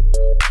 you